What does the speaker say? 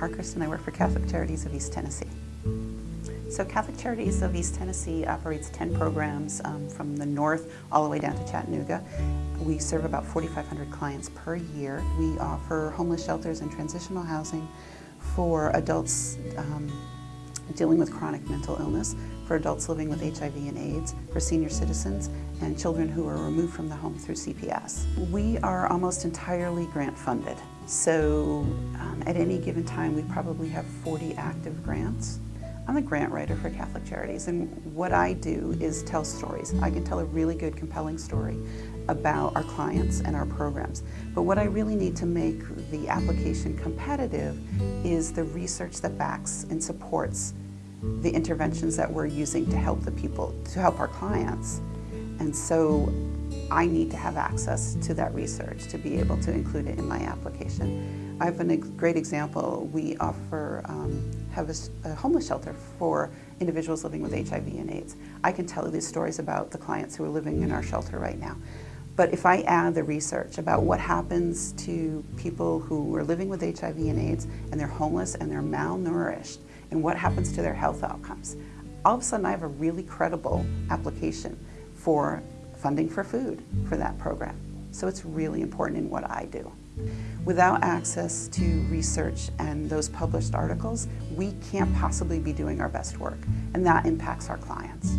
Parkhurst and I work for Catholic Charities of East Tennessee. So Catholic Charities of East Tennessee operates 10 programs um, from the north all the way down to Chattanooga. We serve about 4,500 clients per year. We offer homeless shelters and transitional housing for adults um, dealing with chronic mental illness, for adults living with HIV and AIDS, for senior citizens, and children who are removed from the home through CPS. We are almost entirely grant funded, so um, at any given time we probably have 40 active grants. I'm a grant writer for Catholic Charities and what I do is tell stories. I can tell a really good compelling story about our clients and our programs. But what I really need to make the application competitive is the research that backs and supports the interventions that we're using to help the people, to help our clients. And so I need to have access to that research to be able to include it in my application. I have a great example. We offer, um, have a, a, homeless shelter for individuals living with HIV and AIDS. I can tell you these stories about the clients who are living in our shelter right now. But if I add the research about what happens to people who are living with HIV and AIDS and they're homeless and they're malnourished and what happens to their health outcomes, all of a sudden I have a really credible application for funding for food for that program. So it's really important in what I do. Without access to research and those published articles, we can't possibly be doing our best work, and that impacts our clients.